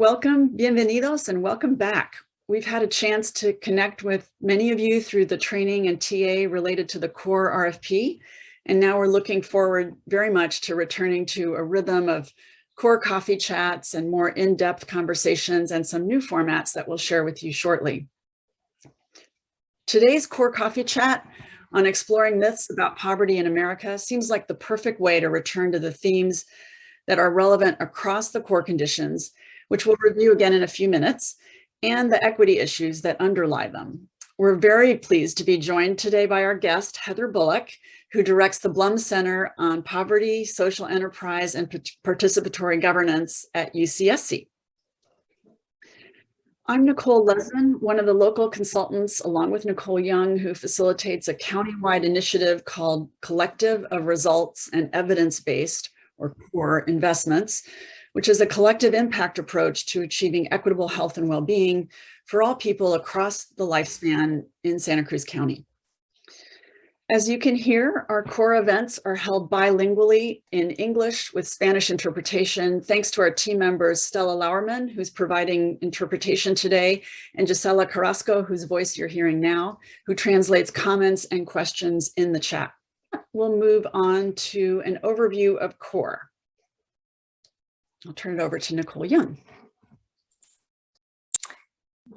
Welcome, bienvenidos, and welcome back. We've had a chance to connect with many of you through the training and TA related to the core RFP. And now we're looking forward very much to returning to a rhythm of core coffee chats and more in-depth conversations and some new formats that we'll share with you shortly. Today's core coffee chat on exploring myths about poverty in America seems like the perfect way to return to the themes that are relevant across the core conditions which we'll review again in a few minutes, and the equity issues that underlie them. We're very pleased to be joined today by our guest, Heather Bullock, who directs the Blum Center on Poverty, Social Enterprise, and Participatory Governance at UCSC. I'm Nicole Lesman, one of the local consultants, along with Nicole Young, who facilitates a countywide initiative called Collective of Results and Evidence-Based, or CORE, investments, which is a collective impact approach to achieving equitable health and well-being for all people across the lifespan in Santa Cruz County. As you can hear, our core events are held bilingually in English with Spanish interpretation, thanks to our team members, Stella Lauerman, who's providing interpretation today, and Gisela Carrasco, whose voice you're hearing now, who translates comments and questions in the chat. We'll move on to an overview of CORE. I'll turn it over to Nicole Young.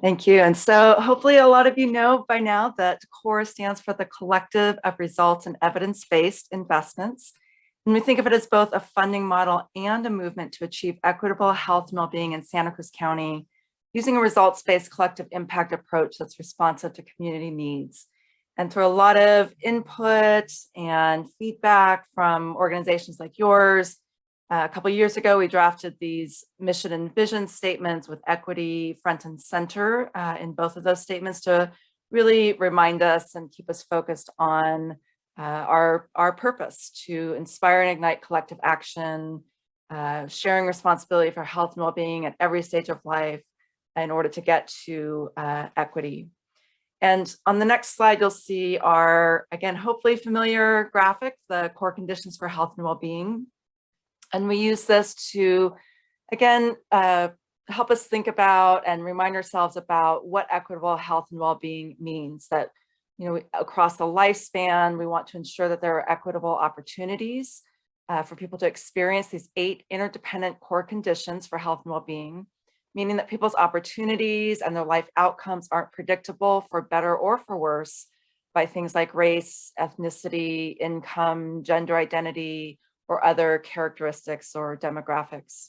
Thank you. And so hopefully a lot of you know by now that CORE stands for the Collective of Results and Evidence-Based Investments. And we think of it as both a funding model and a movement to achieve equitable health and well-being in Santa Cruz County using a results-based collective impact approach that's responsive to community needs. And through a lot of input and feedback from organizations like yours, a couple years ago, we drafted these mission and vision statements with equity front and center uh, in both of those statements to really remind us and keep us focused on uh, our, our purpose to inspire and ignite collective action, uh, sharing responsibility for health and well-being at every stage of life in order to get to uh, equity. And on the next slide, you'll see our, again, hopefully familiar graphic, the core conditions for health and well-being and we use this to, again, uh, help us think about and remind ourselves about what equitable health and well-being means that, you know, across the lifespan, we want to ensure that there are equitable opportunities uh, for people to experience these eight interdependent core conditions for health and well-being, meaning that people's opportunities and their life outcomes aren't predictable for better or for worse by things like race, ethnicity, income, gender identity, or other characteristics or demographics.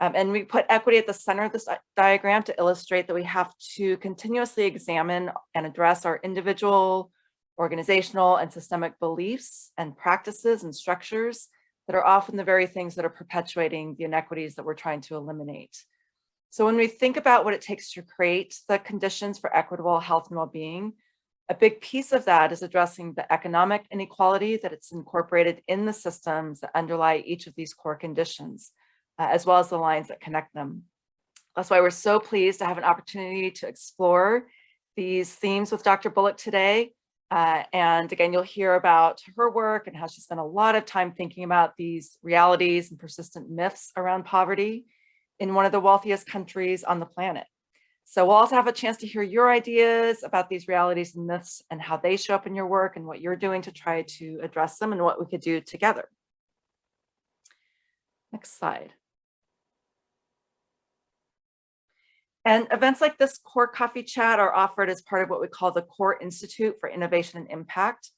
Um, and we put equity at the center of this diagram to illustrate that we have to continuously examine and address our individual, organizational, and systemic beliefs and practices and structures that are often the very things that are perpetuating the inequities that we're trying to eliminate. So when we think about what it takes to create the conditions for equitable health and well-being, a big piece of that is addressing the economic inequality that it's incorporated in the systems that underlie each of these core conditions, uh, as well as the lines that connect them. That's why we're so pleased to have an opportunity to explore these themes with Dr. Bullock today. Uh, and again, you'll hear about her work and how she spent a lot of time thinking about these realities and persistent myths around poverty in one of the wealthiest countries on the planet. So we'll also have a chance to hear your ideas about these realities and myths and how they show up in your work and what you're doing to try to address them and what we could do together. Next slide. And events like this core coffee chat are offered as part of what we call the Core Institute for Innovation and Impact.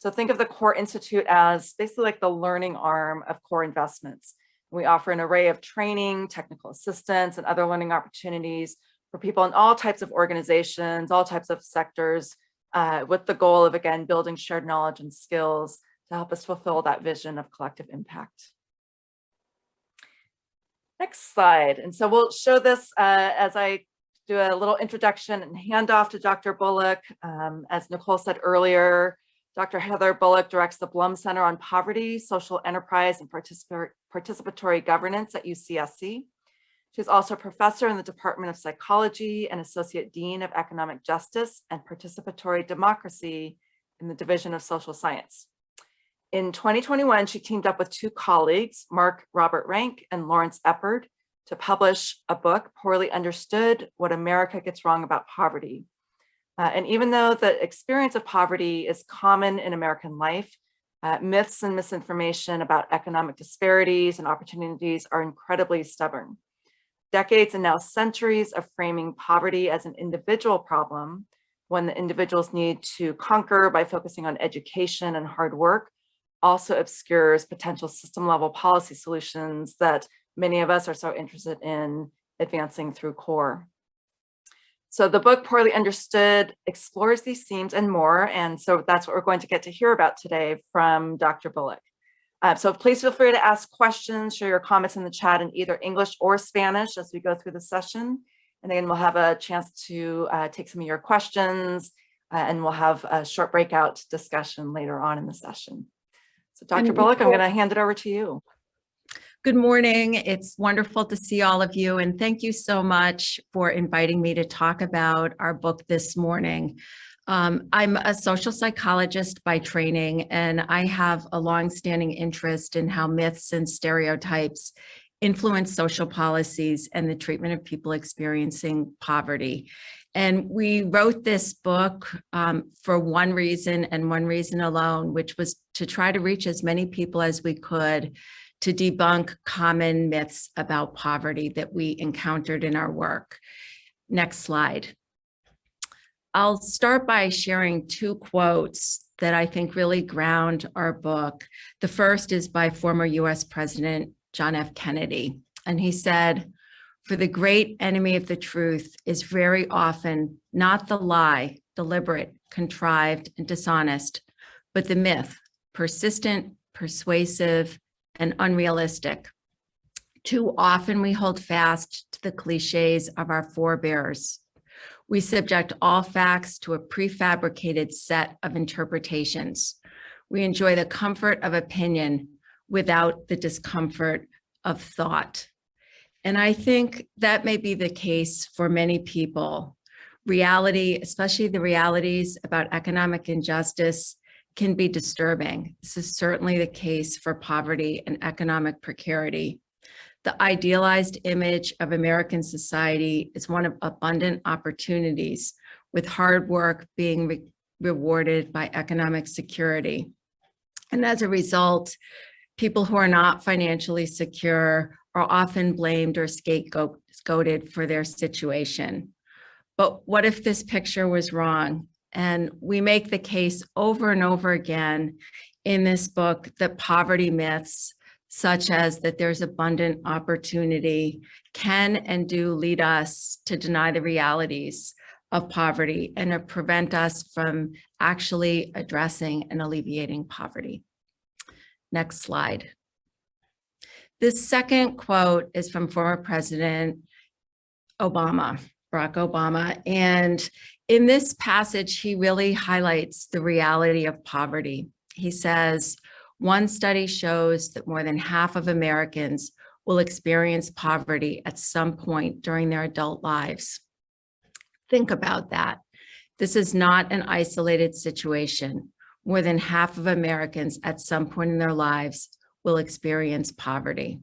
So think of the Core Institute as basically like the learning arm of core investments. We offer an array of training, technical assistance, and other learning opportunities for people in all types of organizations, all types of sectors, uh, with the goal of, again, building shared knowledge and skills to help us fulfill that vision of collective impact. Next slide. And so we'll show this uh, as I do a little introduction and hand off to Dr. Bullock. Um, as Nicole said earlier, Dr. Heather Bullock directs the Blum Center on Poverty, Social Enterprise, and Participatory Governance at UCSC. She's also a professor in the Department of Psychology and Associate Dean of Economic Justice and Participatory Democracy in the Division of Social Science. In 2021, she teamed up with two colleagues, Mark Robert Rank and Lawrence Eppard, to publish a book, Poorly Understood, What America Gets Wrong About Poverty. Uh, and even though the experience of poverty is common in American life, uh, myths and misinformation about economic disparities and opportunities are incredibly stubborn. Decades and now centuries of framing poverty as an individual problem, one that individuals need to conquer by focusing on education and hard work, also obscures potential system level policy solutions that many of us are so interested in advancing through CORE. So the book Poorly Understood explores these themes and more. And so that's what we're going to get to hear about today from Dr. Bullock. Uh, so please feel free to ask questions, share your comments in the chat in either English or Spanish as we go through the session. And then we'll have a chance to uh, take some of your questions uh, and we'll have a short breakout discussion later on in the session. So Dr. Bullock, I'm going to hand it over to you. Good morning. It's wonderful to see all of you and thank you so much for inviting me to talk about our book this morning. Um, I'm a social psychologist by training and I have a longstanding interest in how myths and stereotypes influence social policies and the treatment of people experiencing poverty. And we wrote this book um, for one reason and one reason alone, which was to try to reach as many people as we could to debunk common myths about poverty that we encountered in our work. Next slide. I'll start by sharing two quotes that I think really ground our book. The first is by former US President John F. Kennedy. And he said, for the great enemy of the truth is very often not the lie, deliberate, contrived, and dishonest, but the myth, persistent, persuasive, and unrealistic. Too often we hold fast to the cliches of our forebears. We subject all facts to a prefabricated set of interpretations. We enjoy the comfort of opinion without the discomfort of thought. And I think that may be the case for many people. Reality, especially the realities about economic injustice, can be disturbing. This is certainly the case for poverty and economic precarity. The idealized image of American society is one of abundant opportunities with hard work being re rewarded by economic security. And as a result, people who are not financially secure are often blamed or scapegoated for their situation. But what if this picture was wrong? And we make the case over and over again in this book that poverty myths, such as that there's abundant opportunity, can and do lead us to deny the realities of poverty and to prevent us from actually addressing and alleviating poverty. Next slide. This second quote is from former President Obama, Barack Obama, and in this passage, he really highlights the reality of poverty. He says, one study shows that more than half of Americans will experience poverty at some point during their adult lives. Think about that. This is not an isolated situation. More than half of Americans at some point in their lives will experience poverty.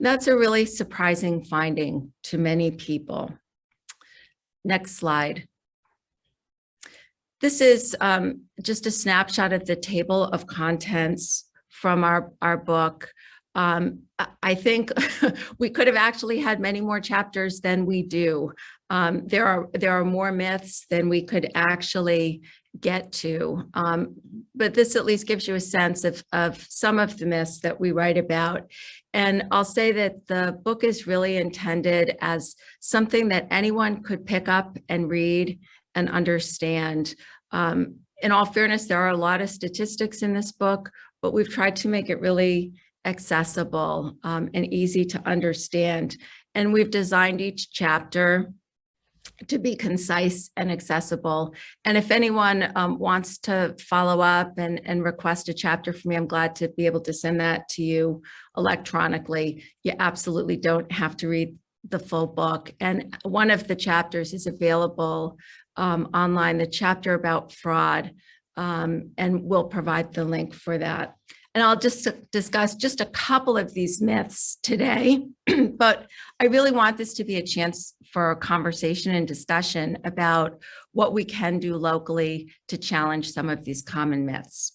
That's a really surprising finding to many people. Next slide. This is um, just a snapshot of the table of contents from our, our book. Um, I- think we could have actually had many more chapters than we do. Um, there are there are more myths than we could actually get to. Um, but this at least gives you a sense of, of some of the myths that we write about. And I'll say that the book is really intended as something that anyone could pick up and read and understand. Um, in all fairness, there are a lot of statistics in this book, but we've tried to make it really accessible um, and easy to understand. And we've designed each chapter to be concise and accessible. And if anyone um, wants to follow up and, and request a chapter from me, I'm glad to be able to send that to you electronically. You absolutely don't have to read the full book. And one of the chapters is available um, online, the chapter about fraud, um, and we'll provide the link for that. And I'll just discuss just a couple of these myths today, but I really want this to be a chance for a conversation and discussion about what we can do locally to challenge some of these common myths.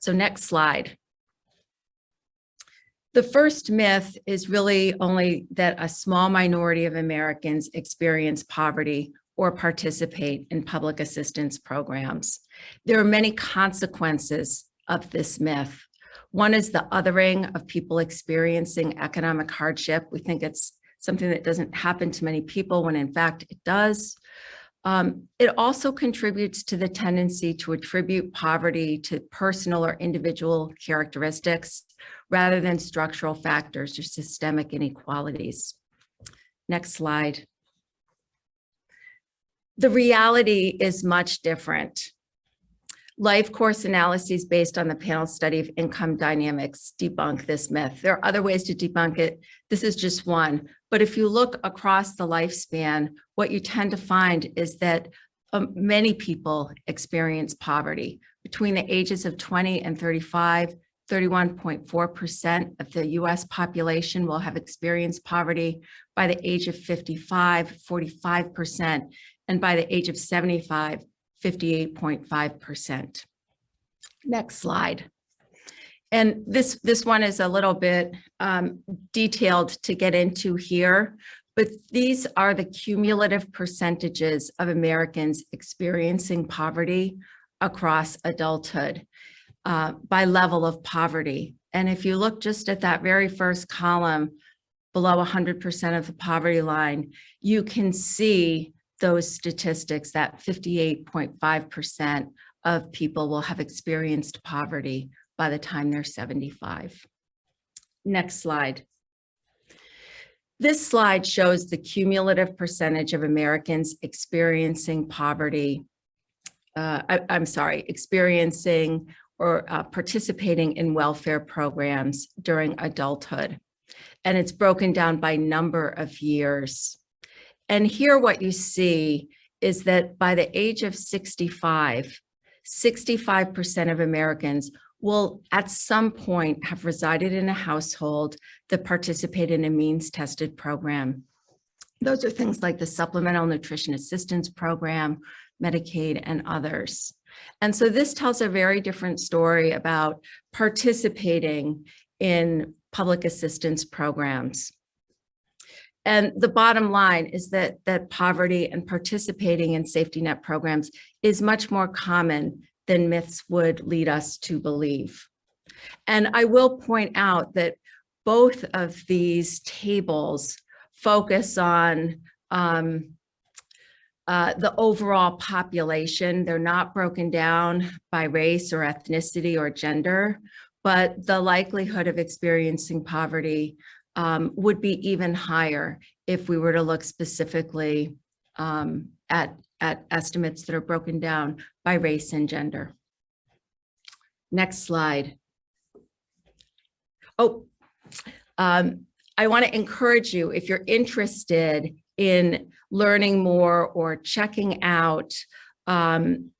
So next slide. The first myth is really only that a small minority of Americans experience poverty or participate in public assistance programs. There are many consequences of this myth. One is the othering of people experiencing economic hardship. We think it's something that doesn't happen to many people when in fact it does. Um, it also contributes to the tendency to attribute poverty to personal or individual characteristics rather than structural factors or systemic inequalities. Next slide. The reality is much different. Life course analyses based on the panel study of income dynamics debunk this myth. There are other ways to debunk it. This is just one. But if you look across the lifespan, what you tend to find is that um, many people experience poverty. Between the ages of 20 and 35, 31.4% of the US population will have experienced poverty. By the age of 55, 45%, and by the age of 75, 58.5%. Next slide. And this, this one is a little bit um, detailed to get into here, but these are the cumulative percentages of Americans experiencing poverty across adulthood uh, by level of poverty. And if you look just at that very first column, below 100% of the poverty line, you can see those statistics that 58.5% of people will have experienced poverty by the time they're 75. Next slide. This slide shows the cumulative percentage of Americans experiencing poverty. Uh, I, am sorry, experiencing or uh, participating in welfare programs during adulthood. And it's broken down by number of years. And here what you see is that by the age of 65, 65% of Americans will at some point have resided in a household that participated in a means tested program. Those are things like the Supplemental Nutrition Assistance Program, Medicaid, and others. And so this tells a very different story about participating in public assistance programs. And the bottom line is that, that poverty and participating in safety net programs is much more common than myths would lead us to believe. And I will point out that both of these tables focus on um, uh, the overall population. They're not broken down by race or ethnicity or gender, but the likelihood of experiencing poverty um, would be even higher if we were to look specifically um, at, at estimates that are broken down by race and gender. Next slide. Oh, um, I want to encourage you, if you're interested in learning more or checking out um,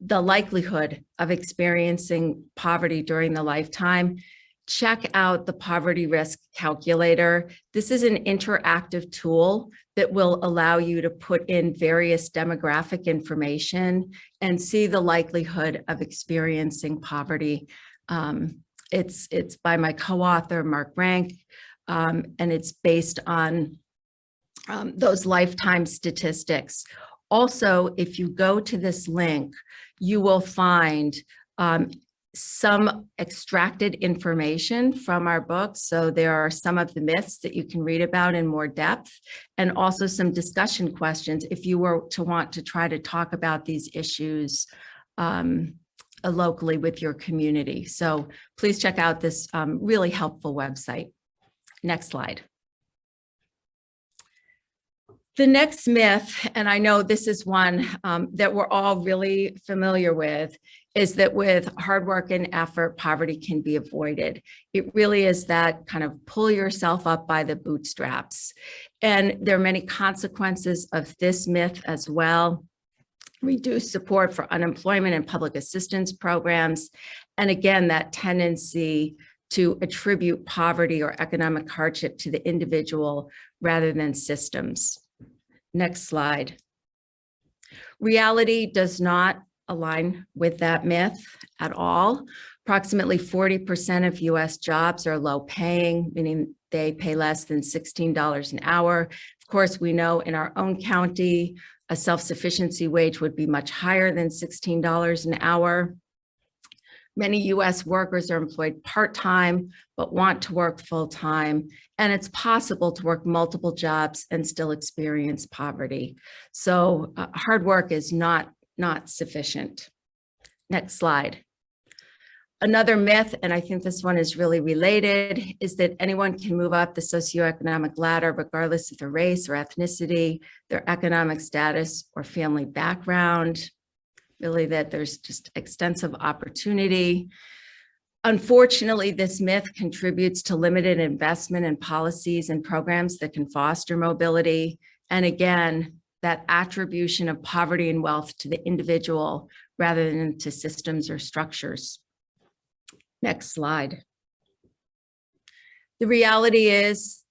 the likelihood of experiencing poverty during the lifetime, check out the poverty risk calculator. This is an interactive tool that will allow you to put in various demographic information and see the likelihood of experiencing poverty. Um, it's, it's by my co-author, Mark Rank, um, and it's based on um, those lifetime statistics. Also, if you go to this link, you will find um, some extracted information from our book. So there are some of the myths that you can read about in more depth and also some discussion questions if you were to want to try to talk about these issues um, locally with your community. So please check out this um, really helpful website. Next slide. The next myth, and I know this is one um, that we're all really familiar with, is that with hard work and effort, poverty can be avoided. It really is that kind of pull yourself up by the bootstraps. And there are many consequences of this myth as well. reduced support for unemployment and public assistance programs, and again, that tendency to attribute poverty or economic hardship to the individual rather than systems. Next slide. Reality does not align with that myth at all. Approximately 40% of US jobs are low paying, meaning they pay less than $16 an hour. Of course, we know in our own county, a self-sufficiency wage would be much higher than $16 an hour. Many US workers are employed part-time, but want to work full-time. And it's possible to work multiple jobs and still experience poverty. So uh, hard work is not, not sufficient. Next slide. Another myth, and I think this one is really related, is that anyone can move up the socioeconomic ladder regardless of their race or ethnicity, their economic status or family background, really that there's just extensive opportunity. Unfortunately, this myth contributes to limited investment in policies and programs that can foster mobility. And again, that attribution of poverty and wealth to the individual rather than to systems or structures. Next slide. The reality is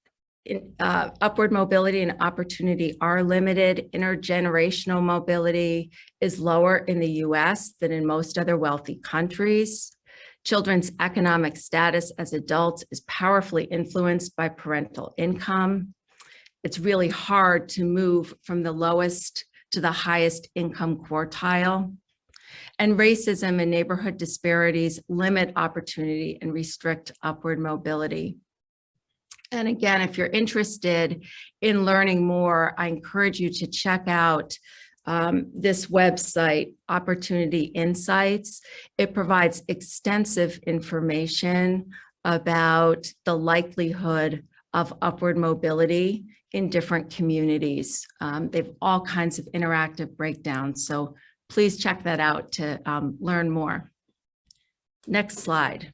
in, uh, upward mobility and opportunity are limited. Intergenerational mobility is lower in the US than in most other wealthy countries. Children's economic status as adults is powerfully influenced by parental income. It's really hard to move from the lowest to the highest income quartile. And racism and neighborhood disparities limit opportunity and restrict upward mobility. And again, if you're interested in learning more, I encourage you to check out um, this website, Opportunity Insights. It provides extensive information about the likelihood of upward mobility in different communities. Um, they have all kinds of interactive breakdowns. So please check that out to um, learn more. Next slide.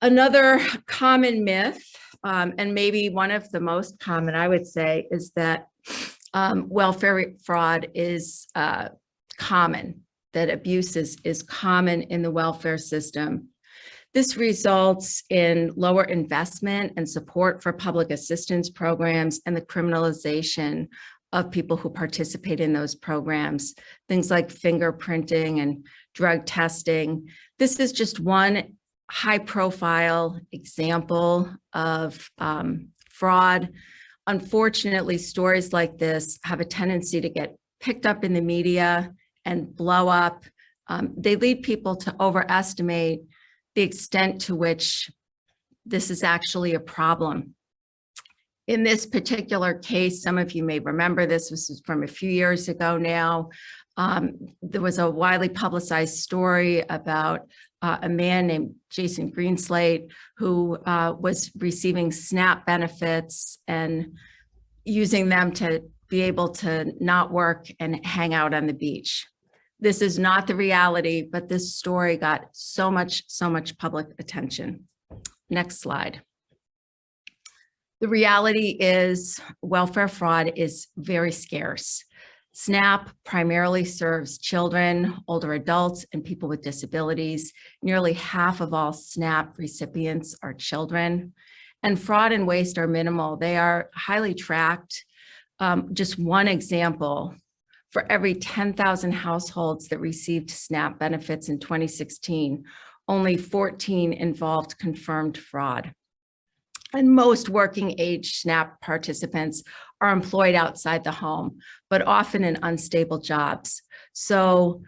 Another common myth, um, and maybe one of the most common, I would say, is that um, welfare fraud is uh, common, that abuse is, is common in the welfare system. This results in lower investment and support for public assistance programs and the criminalization of people who participate in those programs, things like fingerprinting and drug testing. This is just one high profile example of um, fraud. Unfortunately, stories like this have a tendency to get picked up in the media and blow up. Um, they lead people to overestimate the extent to which this is actually a problem. In this particular case, some of you may remember this, this was from a few years ago now. Um, there was a widely publicized story about uh, a man named Jason Greenslate who uh, was receiving SNAP benefits and using them to be able to not work and hang out on the beach. This is not the reality, but this story got so much, so much public attention. Next slide. The reality is welfare fraud is very scarce. SNAP primarily serves children, older adults, and people with disabilities. Nearly half of all SNAP recipients are children. And fraud and waste are minimal. They are highly tracked. Um, just one example, for every 10,000 households that received SNAP benefits in 2016, only 14 involved confirmed fraud. And most working age SNAP participants are employed outside the home, but often in unstable jobs. So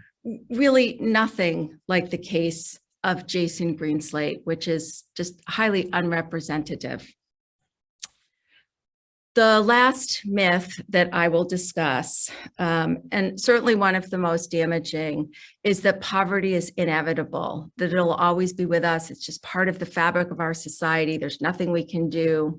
really nothing like the case of Jason Greenslate, which is just highly unrepresentative. The last myth that I will discuss, um, and certainly one of the most damaging, is that poverty is inevitable, that it'll always be with us. It's just part of the fabric of our society. There's nothing we can do.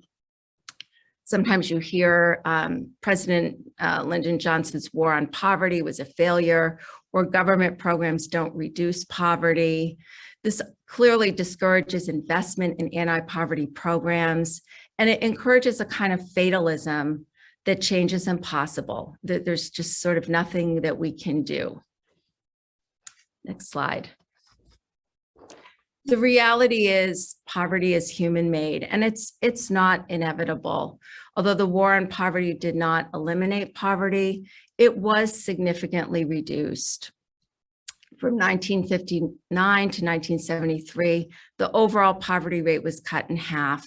Sometimes you hear um, President uh, Lyndon Johnson's war on poverty was a failure, or government programs don't reduce poverty. This clearly discourages investment in anti-poverty programs and it encourages a kind of fatalism that change is impossible, that there's just sort of nothing that we can do. Next slide. The reality is poverty is human made and it's it's not inevitable. Although the war on poverty did not eliminate poverty, it was significantly reduced. From 1959 to 1973, the overall poverty rate was cut in half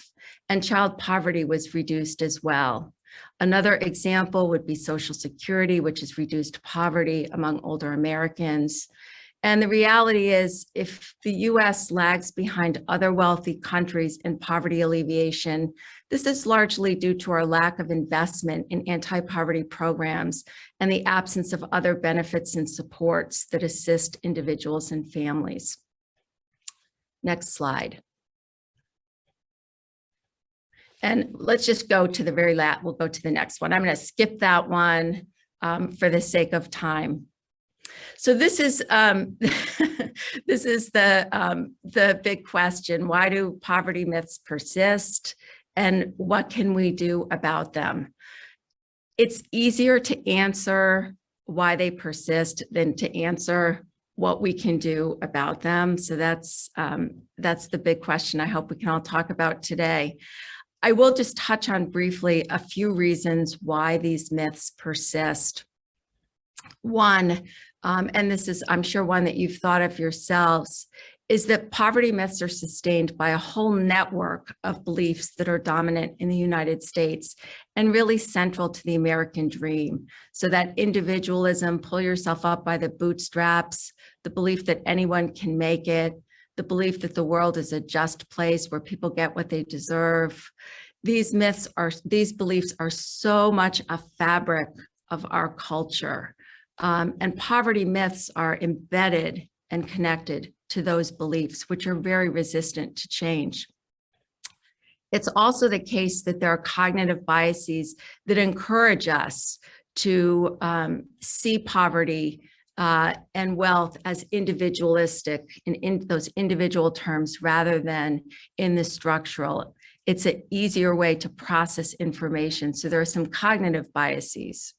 and child poverty was reduced as well. Another example would be Social Security, which has reduced poverty among older Americans. And the reality is if the US lags behind other wealthy countries in poverty alleviation, this is largely due to our lack of investment in anti-poverty programs and the absence of other benefits and supports that assist individuals and families. Next slide. And let's just go to the very last, we'll go to the next one. I'm going to skip that one um, for the sake of time. So this is um, this is the um, the big question. Why do poverty myths persist? And what can we do about them? It's easier to answer why they persist than to answer what we can do about them. So that's um, that's the big question I hope we can all talk about today. I will just touch on briefly a few reasons why these myths persist. One, um, and this is, I'm sure, one that you've thought of yourselves, is that poverty myths are sustained by a whole network of beliefs that are dominant in the United States and really central to the American dream. So that individualism, pull yourself up by the bootstraps, the belief that anyone can make it, the belief that the world is a just place where people get what they deserve. These myths are, these beliefs are so much a fabric of our culture. Um, and poverty myths are embedded and connected to those beliefs, which are very resistant to change. It's also the case that there are cognitive biases that encourage us to um, see poverty uh, and wealth as individualistic in, in those individual terms rather than in the structural. It's an easier way to process information. So there are some cognitive biases.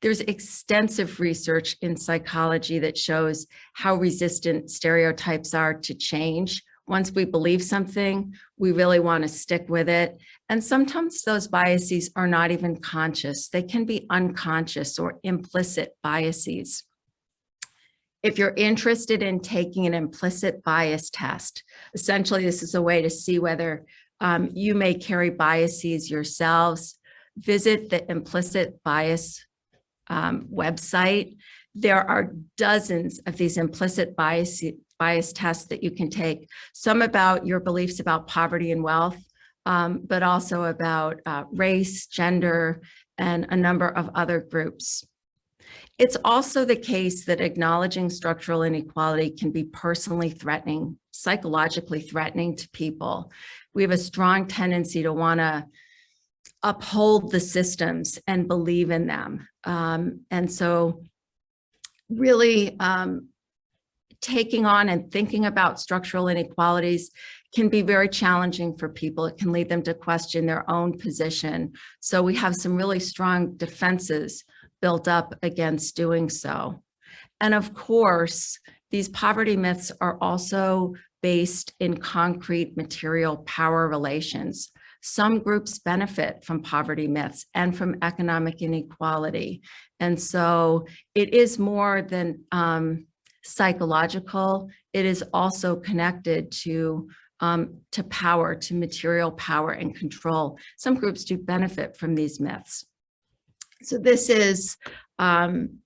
There's extensive research in psychology that shows how resistant stereotypes are to change. Once we believe something, we really want to stick with it. And sometimes those biases are not even conscious. They can be unconscious or implicit biases. If you're interested in taking an implicit bias test, essentially this is a way to see whether um, you may carry biases yourselves. Visit the implicit bias um, website. There are dozens of these implicit bias, bias tests that you can take, some about your beliefs about poverty and wealth, um, but also about uh, race, gender, and a number of other groups. It's also the case that acknowledging structural inequality can be personally threatening, psychologically threatening to people. We have a strong tendency to want to uphold the systems and believe in them. Um, and so really um, taking on and thinking about structural inequalities can be very challenging for people. It can lead them to question their own position. So we have some really strong defenses built up against doing so. And of course, these poverty myths are also based in concrete material power relations. Some groups benefit from poverty myths and from economic inequality. And so it is more than um, psychological, it is also connected to um, to power, to material power and control. Some groups do benefit from these myths. So this is, um,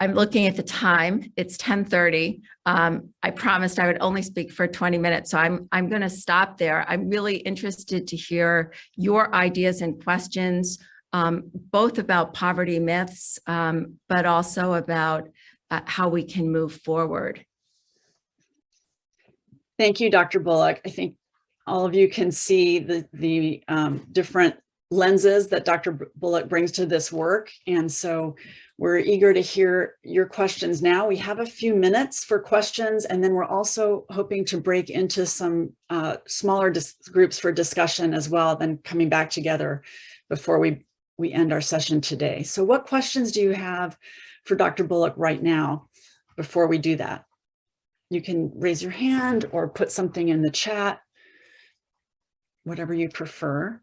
I'm looking at the time, it's 1030. Um, I promised I would only speak for 20 minutes, so I'm, I'm gonna stop there. I'm really interested to hear your ideas and questions, um, both about poverty myths, um, but also about uh, how we can move forward. Thank you, Dr. Bullock. I think all of you can see the, the um, different lenses that Dr. Bullock brings to this work. And so we're eager to hear your questions now. We have a few minutes for questions, and then we're also hoping to break into some uh, smaller groups for discussion as well, then coming back together before we we end our session today. So what questions do you have for Dr. Bullock right now before we do that? You can raise your hand or put something in the chat, whatever you prefer.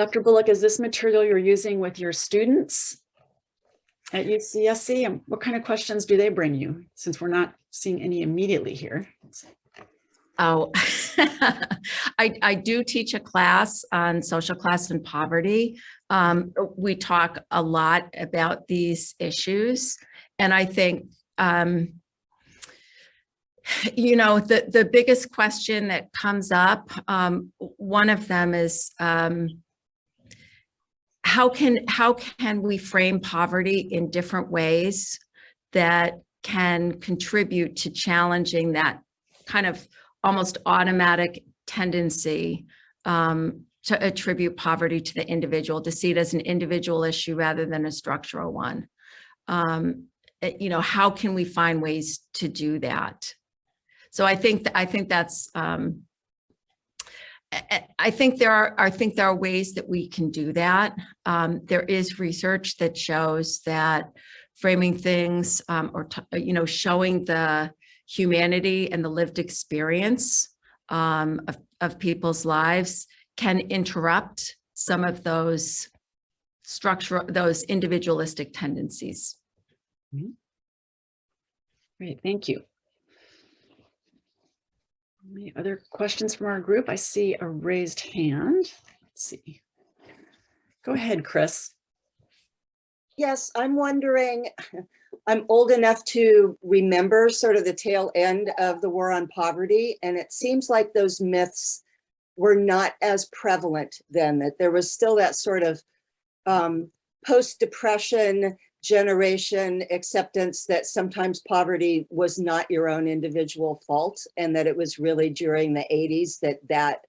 Dr. Bullock, is this material you're using with your students at UCSC? And what kind of questions do they bring you since we're not seeing any immediately here? Oh, I, I do teach a class on social class and poverty. Um, we talk a lot about these issues. And I think, um, you know, the, the biggest question that comes up, um, one of them is, um, how can, how can we frame poverty in different ways that can contribute to challenging that kind of almost automatic tendency um, to attribute poverty to the individual, to see it as an individual issue rather than a structural one. Um, it- you know, how can we find ways to do that? So I think, th- I think that's, um, I- think there are, I think there are ways that we can do that. Um, there is research that shows that framing things um, or, you know, showing the humanity and the lived experience um, of, of people's lives can interrupt some of those structural, those individualistic tendencies. Great, thank you. Any other questions from our group? I see a raised hand. Let's see. Go ahead, Chris. Yes, I'm wondering, I'm old enough to remember sort of the tail end of the war on poverty, and it seems like those myths were not as prevalent then, that there was still that sort of um, post-depression generation acceptance that sometimes poverty was not your own individual fault, and that it was really during the 80s that that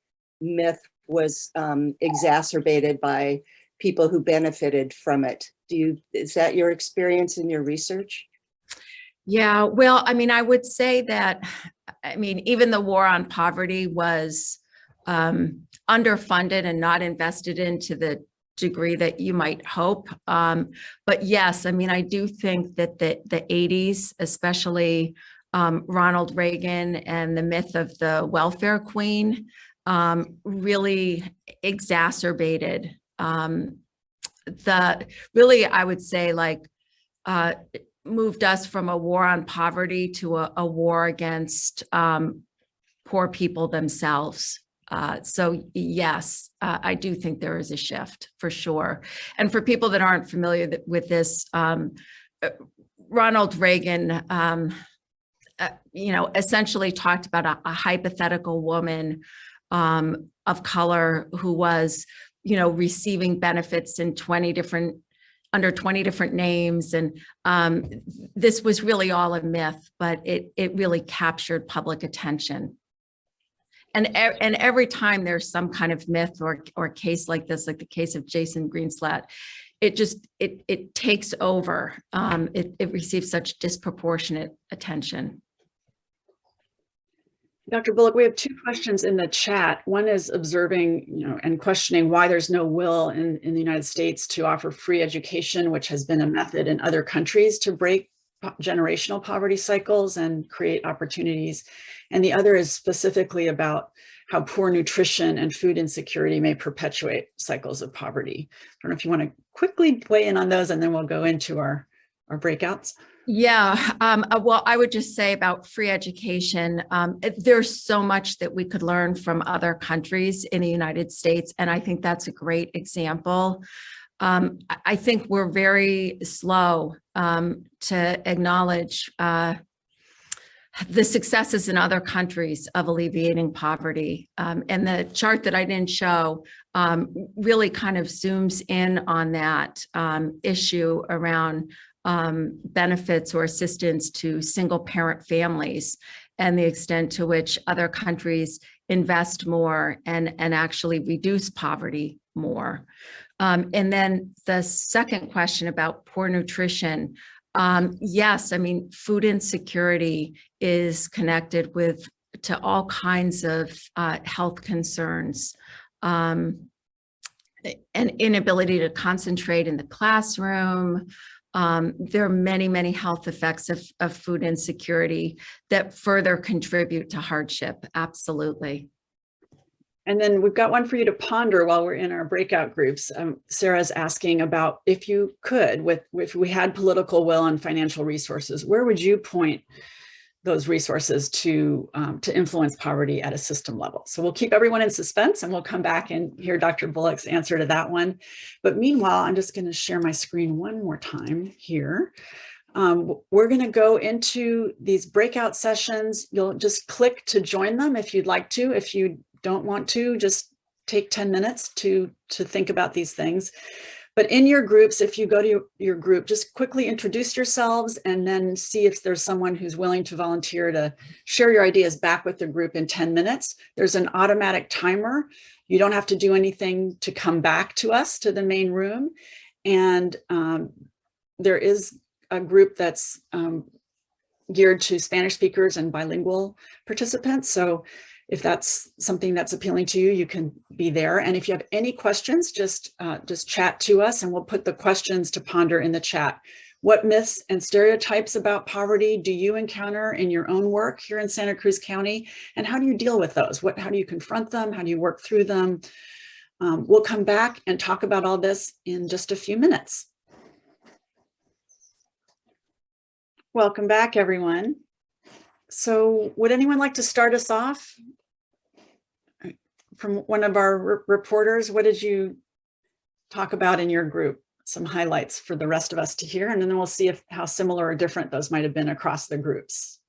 myth was um, exacerbated by people who benefited from it. Do you, is that your experience in your research? Yeah, well, I mean, I would say that, I mean, even the war on poverty was um, underfunded and not invested into the degree that you might hope. Um, but yes, I mean, I do think that the, the 80s, especially um, Ronald Reagan and the myth of the welfare queen um, really exacerbated um, the, really, I would say like, uh, moved us from a war on poverty to a, a war against um, poor people themselves. Uh, so yes, uh, I do think there is a shift for sure. And for people that aren't familiar th- with this, um, uh, Ronald Reagan, um, uh, you know, essentially talked about a, a hypothetical woman um, of color who was, you know, receiving benefits in 20 different under 20 different names. And um, this was really all a myth, but it, it really captured public attention. And, and every time there's some kind of myth or, or case like this, like the case of Jason Greenslate, it just, it, it takes over. Um, it, it receives such disproportionate attention. Dr. Bullock, we have two questions in the chat. One is observing, you know, and questioning why there's no will in, in the United States to offer free education, which has been a method in other countries to break generational poverty cycles and create opportunities. And the other is specifically about how poor nutrition and food insecurity may perpetuate cycles of poverty. I don't know if you want to quickly weigh in on those and then we'll go into our, our breakouts. Yeah, um, uh, well, I would just say about free education, um, there's so much that we could learn from other countries in the United States, and I think that's a great example. Um, I, think we're very slow um, to acknowledge uh, the successes in other countries of alleviating poverty. Um, and the chart that I didn't show um, really kind of zooms in on that um, issue around um, benefits or assistance to single parent families and the extent to which other countries invest more and, and actually reduce poverty more. Um, and then the second question about poor nutrition, Um, yes, I mean, food insecurity is connected with to all kinds of uh, health concerns. Um, an inability to concentrate in the classroom. Um, there are many, many health effects of, of food insecurity that further contribute to hardship. Absolutely. And then we've got one for you to ponder while we're in our breakout groups. Um, Sarah's asking about if you could, with if we had political will and financial resources, where would you point those resources to um, to influence poverty at a system level? So we'll keep everyone in suspense and we'll come back and hear Dr. Bullock's answer to that one. But meanwhile, I'm just going to share my screen one more time here. Um, we're going to go into these breakout sessions. You'll just click to join them if you'd like to. If you don't want to, just take 10 minutes to, to think about these things. But in your groups, if you go to your, your group, just quickly introduce yourselves and then see if there's someone who's willing to volunteer to share your ideas back with the group in 10 minutes. There's an automatic timer. You don't have to do anything to come back to us to the main room. And um, there is a group that's um, geared to Spanish speakers and bilingual participants. So if that's something that's appealing to you, you can be there. And if you have any questions, just, uh, just chat to us and we'll put the questions to ponder in the chat. What myths and stereotypes about poverty do you encounter in your own work here in Santa Cruz County? And how do you deal with those? What, how do you confront them? How do you work through them? Um, we'll come back and talk about all this in just a few minutes. Welcome back, everyone. So would anyone like to start us off? From one of our reporters, what did you talk about in your group? Some highlights for the rest of us to hear, and then we'll see if how similar or different those might have been across the groups.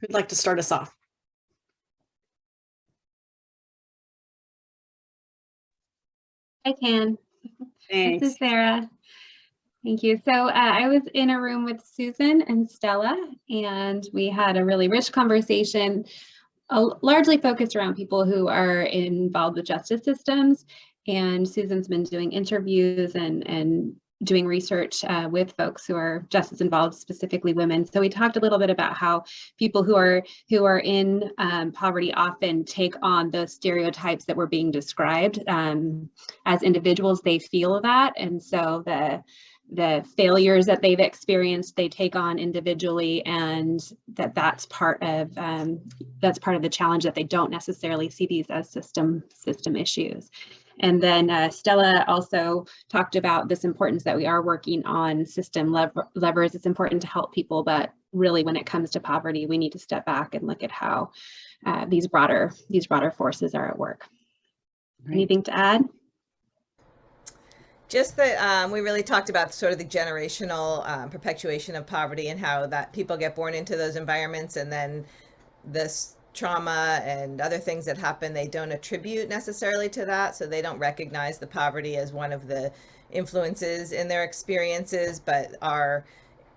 Who'd like to start us off? I can. Thanks. This is Sarah. Thank you. So uh, I was in a room with Susan and Stella, and we had a really rich conversation, largely focused around people who are involved with justice systems. And Susan's been doing interviews and, and doing research uh, with folks who are justice involved, specifically women. So we talked a little bit about how people who are who are in um, poverty often take on those stereotypes that were being described. Um, as individuals, they feel that, and so the the failures that they've experienced they take on individually and that that's part of um, that's part of the challenge that they don't necessarily see these as system system issues and then uh, Stella also talked about this importance that we are working on system lever levers. It's important to help people, but really when it comes to poverty, we need to step back and look at how uh, these broader these broader forces are at work. Right. Anything to add? Just that um, we really talked about sort of the generational um, perpetuation of poverty and how that people get born into those environments and then this trauma and other things that happen they don't attribute necessarily to that so they don't recognize the poverty as one of the influences in their experiences but our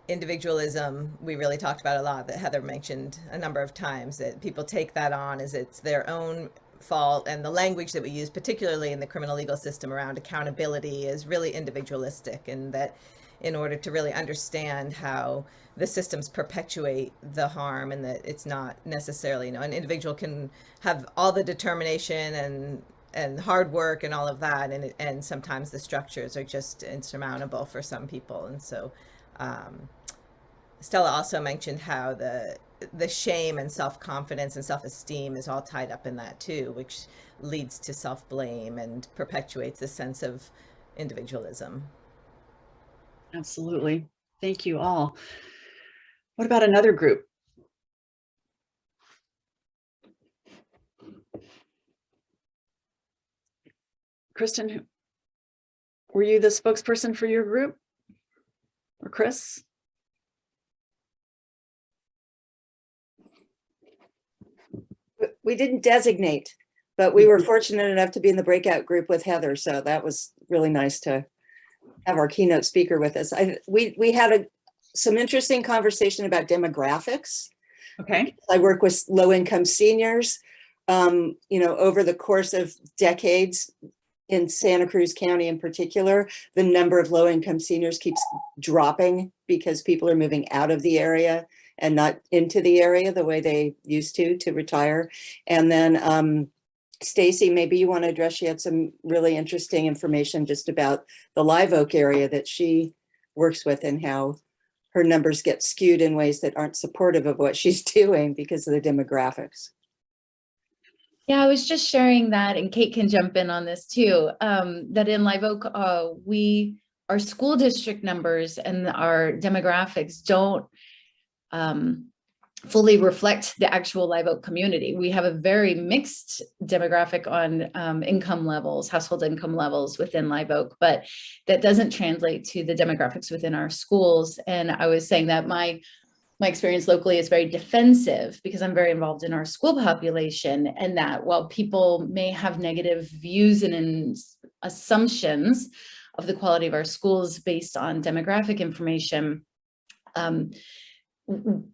individualism we really talked about a lot that heather mentioned a number of times that people take that on as it's their own fault and the language that we use particularly in the criminal legal system around accountability is really individualistic and that in order to really understand how the systems perpetuate the harm and that it's not necessarily you know an individual can have all the determination and and hard work and all of that and and sometimes the structures are just insurmountable for some people. And so um, Stella also mentioned how the the shame and self-confidence and self-esteem is all tied up in that too, which leads to self-blame and perpetuates a sense of individualism. Absolutely. Thank you all. What about another group? Kristen, were you the spokesperson for your group? Or Chris? We didn't designate, but we were fortunate enough to be in the breakout group with Heather, so that was really nice to have our keynote speaker with us. I, we, we had a, some interesting conversation about demographics. Okay, I work with low income seniors. Um, you know, over the course of decades, in Santa Cruz County in particular, the number of low-income seniors keeps dropping because people are moving out of the area and not into the area the way they used to to retire. And then um, Stacy, maybe you want to address, she had some really interesting information just about the Live Oak area that she works with and how her numbers get skewed in ways that aren't supportive of what she's doing because of the demographics. Yeah, I was just sharing that, and Kate can jump in on this too, um, that in Live Oak, uh, we, our school district numbers and our demographics don't um, fully reflect the actual Live Oak community. We have a very mixed demographic on um, income levels, household income levels within Live Oak, but that doesn't translate to the demographics within our schools. And I was saying that my my experience locally is very defensive because I'm very involved in our school population and that while people may have negative views and assumptions of the quality of our schools based on demographic information, um,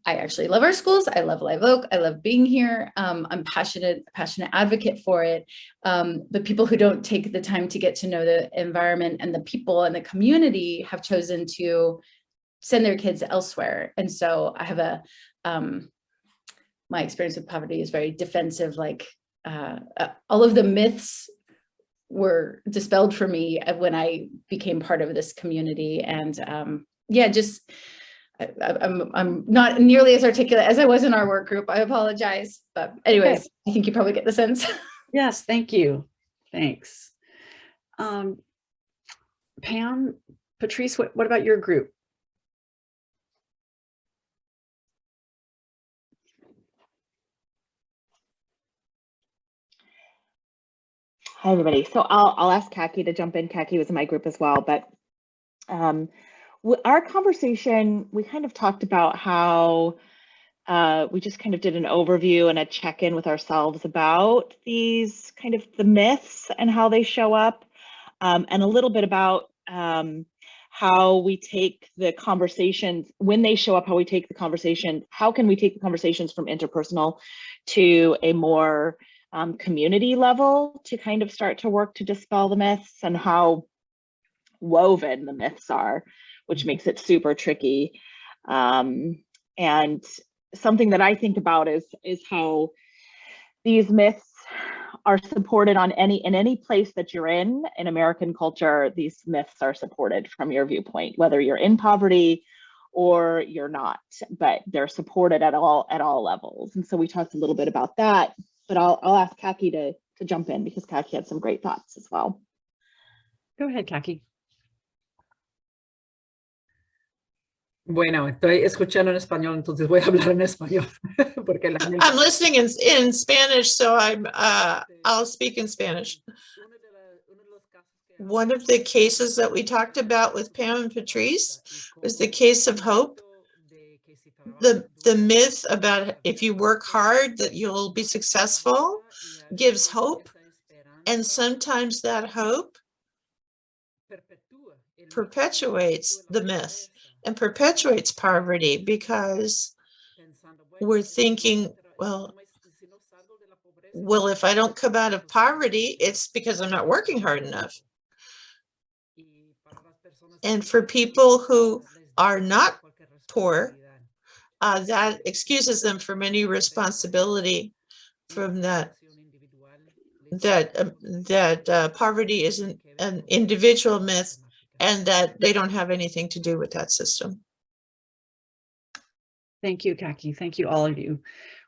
I actually love our schools. I love Live Oak. I love being here. Um, I'm passionate, passionate advocate for it. Um, but people who don't take the time to get to know the environment and the people and the community have chosen to send their kids elsewhere. And so I have a, um, my experience with poverty is very defensive, like uh, uh, all of the myths were dispelled for me when I became part of this community. And um, yeah, just, I'm, I'm not nearly as articulate as I was in our work group. I apologize. But anyways, I think you probably get the sense. Yes, thank you. Thanks. Um, Pam, Patrice, what, what about your group? Hi, everybody. So I'll, I'll ask Kaki to jump in. Kaki was in my group as well, but um, w- our conversation, we kind of talked about how uh, we just kind of did an overview and a check-in with ourselves about these kind of the myths and how they show up, um, and a little bit about um, how we take the conversations when they show up, how we take the conversation, how can we take the conversations from interpersonal to a more um, community level to kind of start to work to dispel the myths and how woven the myths are, which makes it super tricky. Um, and something that I think about is is how these myths are supported on any in any place that you're in in American culture. These myths are supported from your viewpoint, whether you're in poverty or you're not, but they're supported at all at all levels. And so we talked a little bit about that but I'll, I'll ask Kaki to, to jump in because Kaki had some great thoughts as well. Go ahead, Kaki. Bueno, estoy escuchando en español, entonces voy a hablar en español. Porque la gente- I'm listening in, in Spanish, so I'm, uh, I'll speak in Spanish. One of the cases that we talked about with Pam and Patrice was the case of hope. The, the myth about if you work hard that you'll be successful gives hope. And sometimes that hope perpetuates the myth and perpetuates poverty because we're thinking, well, well, if I don't come out of poverty, it's because I'm not working hard enough. And for people who are not poor, uh, that excuses them from any responsibility from that that um, that uh, poverty isn't an individual myth and that they don't have anything to do with that system. Thank you, Kaki. Thank you, all of you.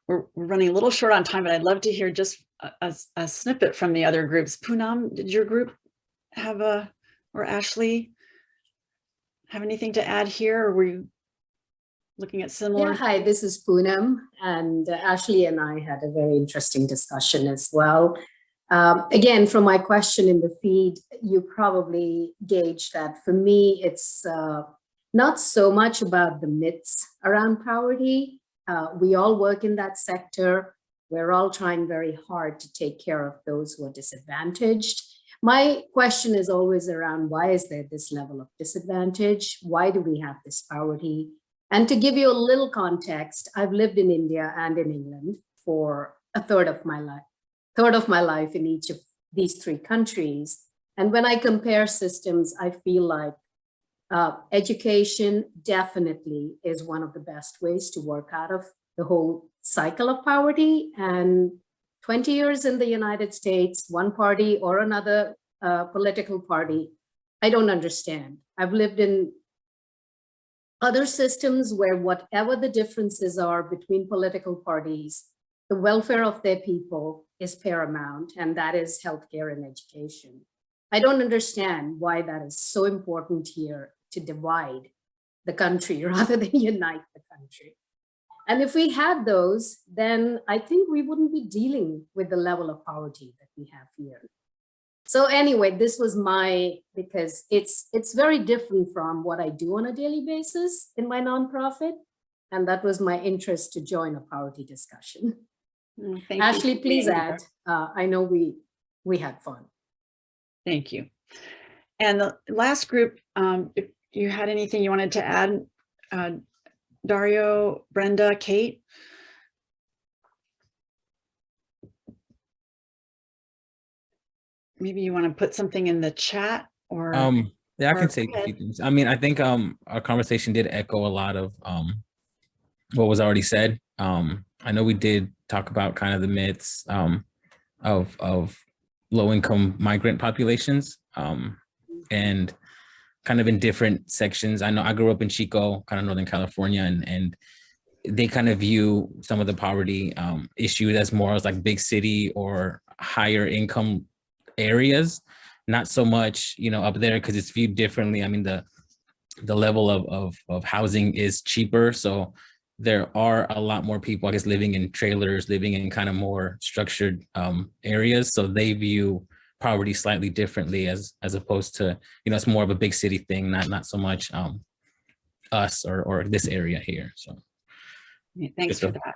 We're, we're running a little short on time, but I'd love to hear just a, a- a snippet from the other groups. Poonam, did your group have a, or Ashley have anything to add here? Or were you looking at similar? Yeah, hi, this is Poonam, and uh, Ashley and I had a very interesting discussion as well. Um, again, from my question in the feed, you probably gauge that for me, it's uh, not so much about the myths around poverty. Uh, we all work in that sector. We're all trying very hard to take care of those who are disadvantaged. My question is always around why is there this level of disadvantage? Why do we have this poverty? And to give you a little context, I've lived in India and in England for a third of my life, third of my life in each of these three countries. And when I compare systems, I feel like uh, education definitely is one of the best ways to work out of the whole cycle of poverty. And 20 years in the United States, one party or another uh, political party, I don't understand. I've lived in other systems where whatever the differences are between political parties, the welfare of their people is paramount, and that is healthcare and education. I don't understand why that is so important here to divide the country rather than unite the country. And if we had those, then I think we wouldn't be dealing with the level of poverty that we have here. So anyway, this was my, because it's, it's very different from what I do on a daily basis in my nonprofit. And that was my interest to join a poverty discussion. Mm, thank Ashley, for please add, uh, I know we, we had fun. Thank you. And the last group, um, if you had anything you wanted to add, uh, Dario, Brenda, Kate? Maybe you want to put something in the chat or, Um, yeah, I or can say a few things. I mean, I think um our conversation did echo a lot of um what was already said. Um, I know we did talk about kind of the myths um of of low income migrant populations um and kind of in different sections. I know I grew up in Chico, kind of Northern California, and and they kind of view some of the poverty um issues as more as like big city or higher income areas not so much, you know, up there because it's viewed differently. I mean, the the level of, of of housing is cheaper, so there are a lot more people, I guess, living in trailers, living in kind of more structured um, areas. So they view poverty slightly differently as as opposed to, you know, it's more of a big city thing, not not so much um, us or or this area here. So Yeah, thanks for that.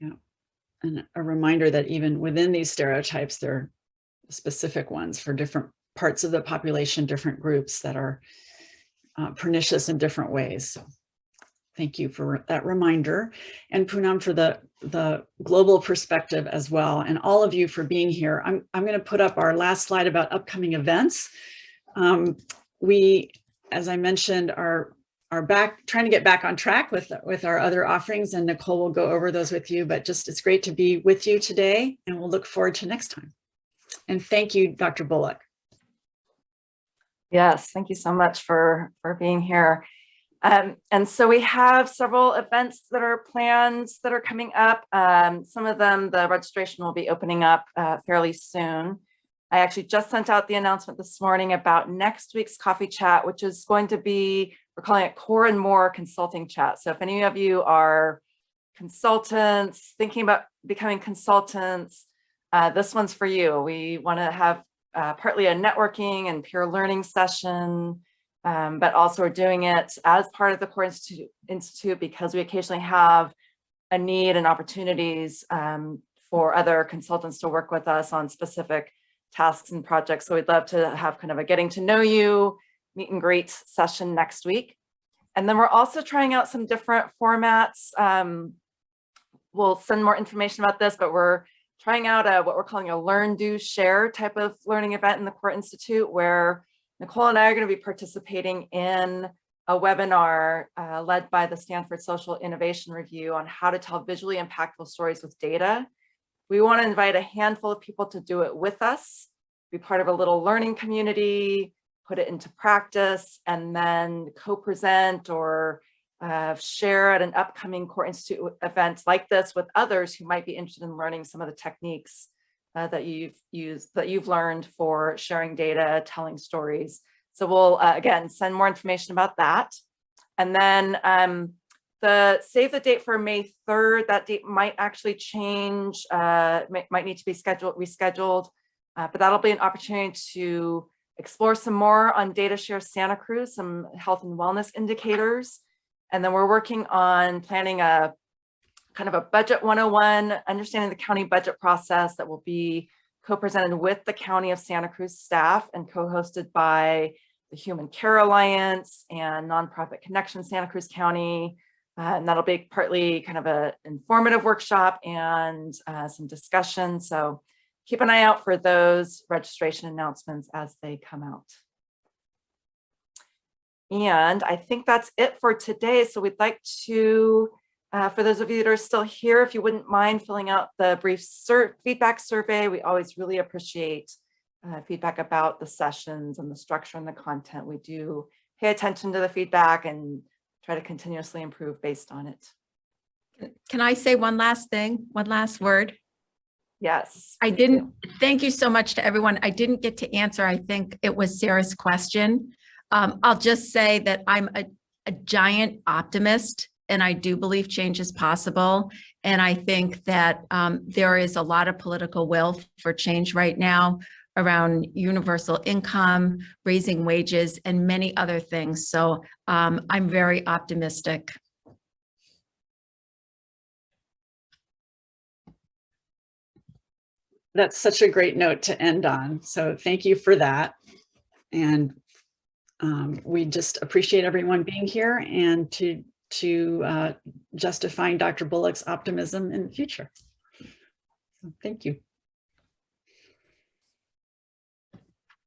Yeah. And a reminder that even within these stereotypes, there are specific ones for different parts of the population, different groups that are uh, pernicious in different ways. So thank you for that reminder. And Poonam for the, the global perspective as well. And all of you for being here. I'm, I'm going to put up our last slide about upcoming events. Um, we, as I mentioned, are are back trying to get back on track with with our other offerings and Nicole will go over those with you but just it's great to be with you today and we'll look forward to next time and thank you Dr. Bullock Yes, thank you so much for, for being here. Um, and so we have several events that are planned that are coming up. Um, some of them, the registration will be opening up uh, fairly soon. I actually just sent out the announcement this morning about next week's coffee chat, which is going to be, we're calling it Core and More Consulting Chat. So if any of you are consultants, thinking about becoming consultants, uh, this one's for you. We want to have uh, partly a networking and peer learning session, um, but also we're doing it as part of the Core Institute, Institute because we occasionally have a need and opportunities um, for other consultants to work with us on specific tasks and projects. So we'd love to have kind of a getting to know you, meet and greet session next week. And then we're also trying out some different formats. Um, we'll send more information about this, but we're trying out a, what we're calling a learn, do, share type of learning event in the Core Institute where Nicole and I are going to be participating in a webinar uh, led by the Stanford Social Innovation Review on how to tell visually impactful stories with data. We want to invite a handful of people to do it with us, be part of a little learning community, put it into practice, and then co-present or uh, share at an upcoming Core Institute event like this with others who might be interested in learning some of the techniques uh, that you've used, that you've learned for sharing data, telling stories. So we'll, uh, again, send more information about that. And then um, the save the date for May 3rd, that date might actually change, uh, might, need to be scheduled, rescheduled, uh, but that'll be an opportunity to explore some more on Data Share Santa Cruz, some health and wellness indicators. And then we're working on planning a kind of a budget 101, understanding the county budget process that will be co-presented with the County of Santa Cruz staff and co-hosted by the Human Care Alliance and Nonprofit Connection Santa Cruz County. Uh, and that'll be partly kind of a informative workshop and uh, some discussion. So keep an eye out for those registration announcements as they come out. And I think that's it for today. So we'd like to, uh, for those of you that are still here, if you wouldn't mind filling out the brief sur feedback survey, we always really appreciate uh, feedback about the sessions and the structure and the content. We do pay attention to the feedback and try to continuously improve based on it. Can I say one last thing, one last word? Yes. I didn't, thank you so much to everyone. I didn't get to answer, I think it was Sarah's question. Um, I'll just say that I'm a, a giant optimist and I do believe change is possible. And I think that um, there is a lot of political will for change right now around universal income, raising wages, and many other things. So um, I'm very optimistic. That's such a great note to end on. So thank you for that. And um, we just appreciate everyone being here and to to uh, justifying Dr. Bullock's optimism in the future. Thank you.